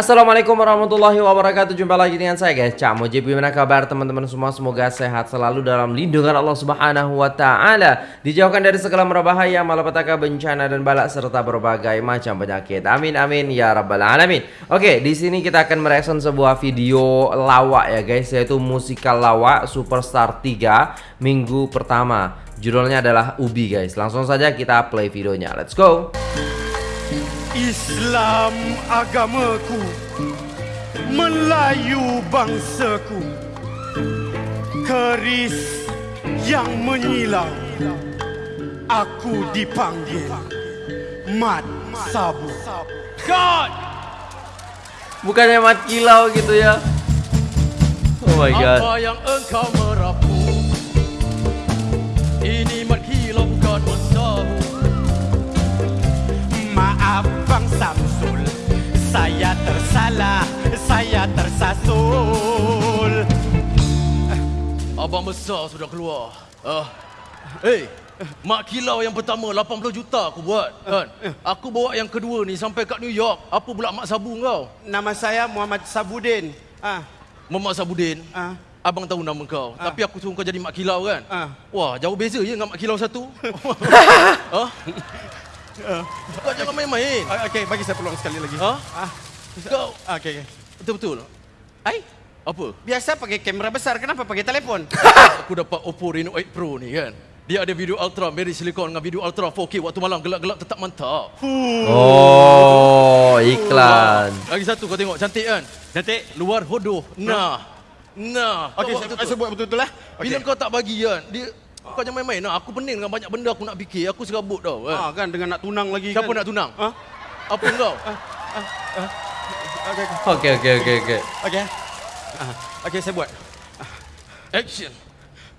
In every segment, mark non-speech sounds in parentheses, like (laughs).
Assalamualaikum warahmatullahi wabarakatuh. Jumpa lagi dengan saya guys. Cak Mujib Gimana kabar teman-teman semua? Semoga sehat selalu dalam lindungan Allah subhanahu wa ta'ala. Dijauhkan dari segala merbahaya Malapetaka bencana dan balak Serta berbagai macam penyakit. Amin amin ya rabbal alamin. Oke di sini kita akan mereaction sebuah video lawak ya guys Yaitu musikal lawak Superstar 3 Minggu pertama. Judulnya adalah Ubi guys. Langsung saja kita play videonya. Let's go Islam agamaku Melayu bangsaku Keris yang menyilau. Aku dipanggil Mat Sabu. God! Bukannya mat kilau gitu ya. Oh my god. Apa yang engkau merapu? Ini Saya tersalah Saya tersasul Abang besar sudah keluar Ah, Hey Mak kilau yang pertama 80 juta aku buat kan. Aku bawa yang kedua ni sampai kat New York. Apa pula mak sabu kau? Nama saya Muhammad Sabudin ah, Mamak Sabudin. ah. Abang tahu nama kau. Ah. Tapi aku suruh kau jadi mak kilau kan. Ah. Wah, jauh beza je dengan mak kilau satu. ha? (laughs) Kau jangan main-main. Ah, Okey, bagi saya peluang sekali lagi Ha? ah. Kau ah, Okey, betul-betul. Hai, Apa? biasa pakai kamera besar Kenapa pakai telefon? (laughs) Aku dapat Oppo Reno 8 Pro ni kan. Dia ada video ultra, Mary Silicon dengan video ultra 4K waktu malam gelap-gelap tetap mantap. Oh iklan Lagi satu kau tengok cantik kan? Cantik Luar hodoh. Nah. Nah. Okey, saya, buat betul-betul lah Bila kau tak bagi kan, dia kau jangan main-main lah. Aku pening dengan banyak benda aku nak fikir. Aku serabut tau Ah, kan. kan dengan nak tunang lagi Siapa kan? nak tunang? Ha? Apa kau? Okey, okey. Oke oke oke oke Okey. Ah, Okey, saya buat. Action.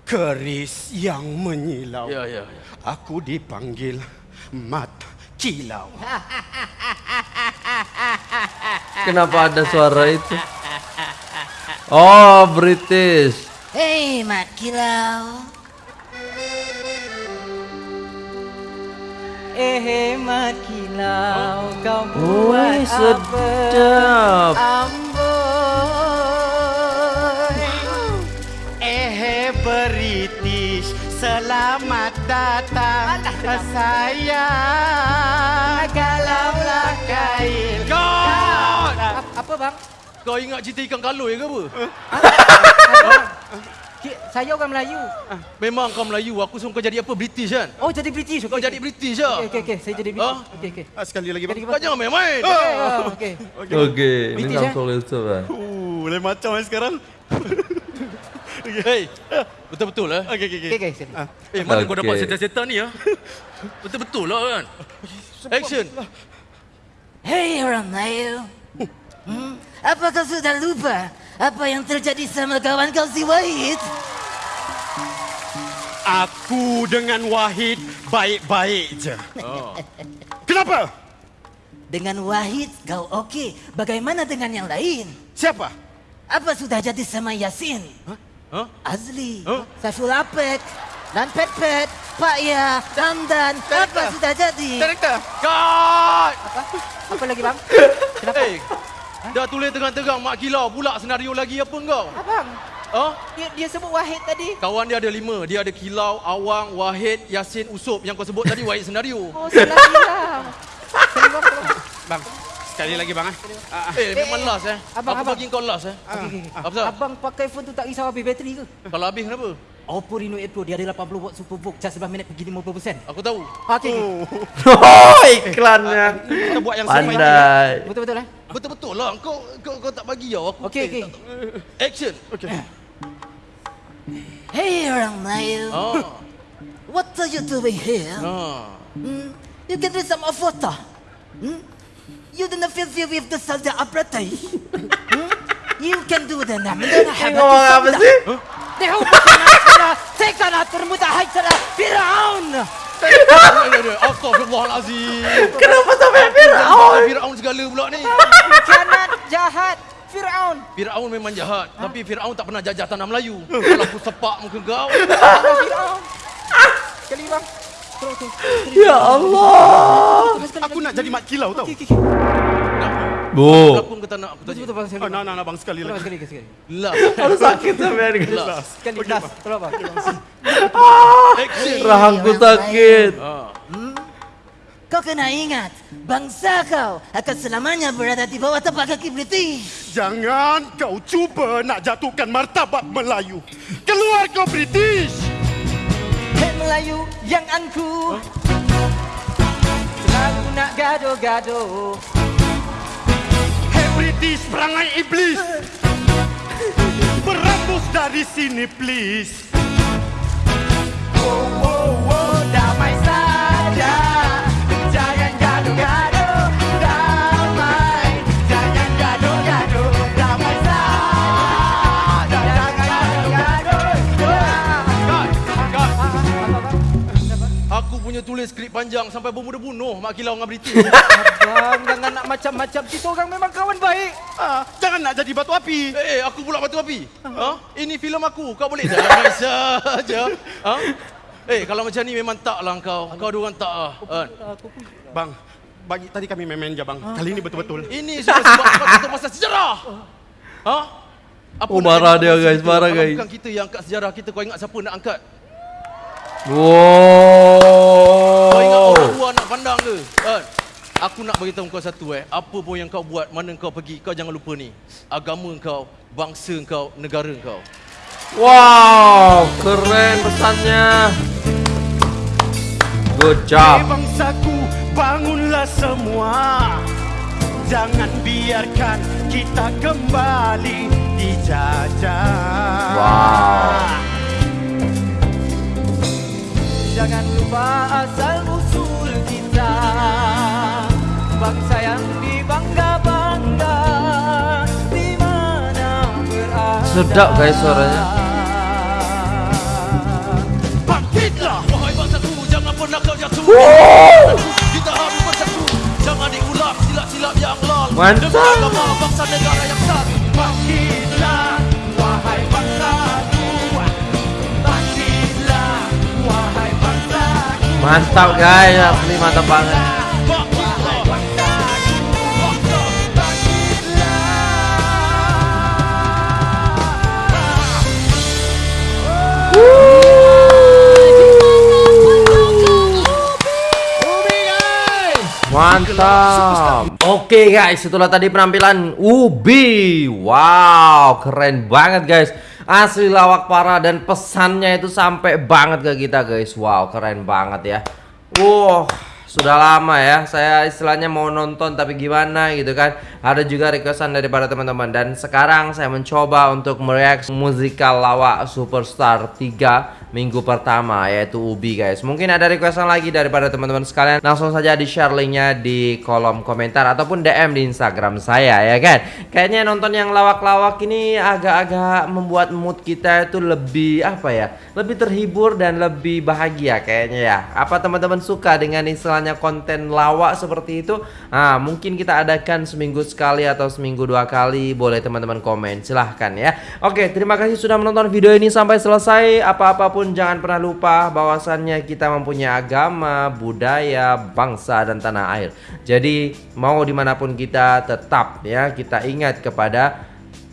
Keris yang menyilau. Ya, ya. Aku dipanggil Mat Kilau. Kenapa ada suara itu Oh British Hei Mat Kilau Eh Mat Kilau Kau buat Woi sedap Amboi Eh British, selamat datang. Saya galaulah kain. God! Apa bang? Kau ingat cerita ikan kaloi ke apa? Ki- (laughs) Saya orang Melayu Memang kau Melayu. Aku suruh kau jadi apa? British kan? Oh jadi British Kau jadi British lah. Okey okey saya jadi? British Okey okey Ah, sekali lagi Kau jangan main-main. Okey oh, okey Oke ini British, langsung itu kan Uh, lain macam eh sekarang. (laughs) Hey, betul-betul eh? Okey, okey, okey. Okey okey sini. Ah, Eh, mana kau Okey. dapat setan-setan ni ya? Betul-betul lah kan? Action. Hei orang Melayu hmm? Apa kau sudah lupa Apa yang terjadi sama kawan kau si Wahid Aku dengan Wahid baik-baik je. Oh. Kenapa? Dengan Wahid kau okey Bagaimana dengan yang lain Siapa? Apa sudah jadi sama Yasin Hah? Azli Huh? Saiful Apek Dan Pet Pet Pak Ya Dan Apa Director. sudah jadi Director. Cut! Apa lagi bang (laughs) Kenapa Eh, dah tulis terang-terang mak kilau pula senario lagi apa kau? Abang Ha? dia, dia sebut Wahid tadi Kawan dia ada lima. Dia ada Kilau, Awang, Wahid, Yasin, Usop. Yang kau sebut tadi Wahid senario. (laughs) Oh salah hilang Salah hilang Bang, sekali lagi bang. eh. Ah, ah. Eh, memang eh, last eh. abang, Aku abang. bagi kau last eh. Okey. Apa? Abang pakai phone tu tak risau habis bateri ke? Kalau habis kenapa? Oppo Reno 8 Pro dia ada 80 watt super vogue charge 11 minit pergi 50%. Aku tahu. Okey. okey. (laughs) Oh iklannya Kita buat yang. Pandai Betul-betul eh? Betul-betul lah. Kau, kau, kau tak bagi tau. Aku Okey, eh, okey. tak- Action. Okey. Hey, Nail. Oh. What are you doing here? Oh. Mm, you can drink some of water. Mm? You didn't feel free with the salda abrete. (laughs) Hmm? You can do the نعمل حبة السلطة. ده هو ناصرة سيكون ترمد هيترة فرعون. Astagfirullahalazim. Kenapa sampai Firaun? Firaun segala pula ni. Kianat jahat. Firaun. Firaun memang jahat, tapi Firaun tak pernah jajah tanah Melayu. (laughs) Kalau aku sepak muka kau, (laughs) Firaun. Sekali bang. Terus terus. Ya Allah sekali Aku nak jadi mat kilau tau. Okey okey. Bu. Pelakon ke tak nak aku tanya? Betul bang, sekali. Oh, nak, nak, nak bang, sekali lagi. sekali, sekali. Lah. (laughs) Aduh sakit guys. Lah. Sekali, last. Tolong bang. Action. Rahangku sakit. Ah. Kau kena ingat, bangsa kau akan selamanya berada di bawah tapak kaki British. Jangan kau cuba nak jatuhkan martabat Melayu. Keluar kau British! Hei Melayu yang angku Selalu nak gaduh-gaduh Hey British, perangai iblis! Berambus dari sini please! Oh, oh, oh, Tulis skrip panjang sampai bermuda bunuh Mak Kilau dengan British. (laughs) Abang jangan nak macam-macam Kita orang memang kawan baik Ah, jangan nak jadi batu api! Eh, eh, aku pula batu api. Ha? Ini filem aku. Kau boleh damai (laughs) saja. Ha? Eh, kalau macam ni memang tak lah kau. Kau dua orang tak lah. Kan? Bang, bagi tadi kami main-main je bang. Kali ini betul-betul. Ini semua sebab kau tak tahu pasal sejarah. Ha? Apa Oh, marah dia, guys, kita? marah, guys. bukan kita yang angkat sejarah kita, kau ingat siapa nak angkat? Kau ingat Wow. orang luar nak pandang ke? Kan? Aku nak beritahu kau satu eh. Apa pun yang kau buat, mana kau pergi, kau jangan lupa ni. Agama kau, bangsa kau, negara kau. Wow, keren pesannya. Good Hey job. bangsaku, bangunlah semua. Jangan biarkan kita kembali dijajah. Wow. Jangan lupa asal usul kita Bangsa yang dibangga-bangga Di mana berada Sedap, guys, suaranya. Bangkitlah! Wahai bangsaku, jangan pernah kau jatuh. Kita harus bersatu. Jangan diulang silap-silap yang lalu. Mantap. Demi agama bangsa negara yang satu. Bangkitlah, wahai bangsaku. Bangkitlah, wahai bangsaku. Mantap guys, asli mantap banget. Mantap. Oke guys, itulah tadi penampilan Ubi. Wow, keren banget guys. Asli lawak parah dan pesannya itu sampai banget ke kita guys. Wow, keren banget ya. Wow, sudah lama ya saya istilahnya mau nonton tapi gimana gitu kan. Ada juga requestan daripada teman-teman dan sekarang saya mencoba untuk mereaksi musikal lawak Superstar 3 minggu pertama yaitu Ubi guys. Mungkin ada requestan lagi daripada teman-teman sekalian. Langsung saja di share linknya di kolom komentar ataupun DM di Instagram saya ya kan. Kayaknya nonton yang lawak-lawak ini agak-agak membuat mood kita itu lebih apa ya? Lebih terhibur dan lebih bahagia kayaknya ya. Apa teman-teman suka dengan istilahnya konten lawak seperti itu? Nah, mungkin kita adakan seminggu sekali atau seminggu dua kali. Boleh teman-teman komen. Silahkan ya. Oke, terima kasih sudah menonton video ini sampai selesai. Apa-apapun jangan pernah lupa bahwasannya kita mempunyai agama, budaya, bangsa dan tanah air. Jadi mau dimanapun kita tetap ya kita ingat kepada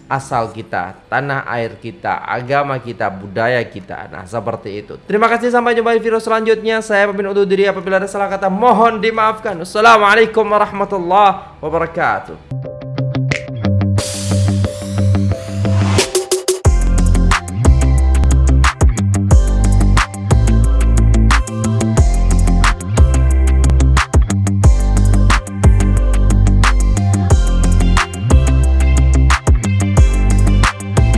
asal kita, tanah air kita, agama kita, budaya kita. Nah, seperti itu. Terima kasih sampai jumpa di video selanjutnya. Saya pamit undur diri apabila ada salah kata mohon dimaafkan. Wassalamualaikum warahmatullahi wabarakatuh.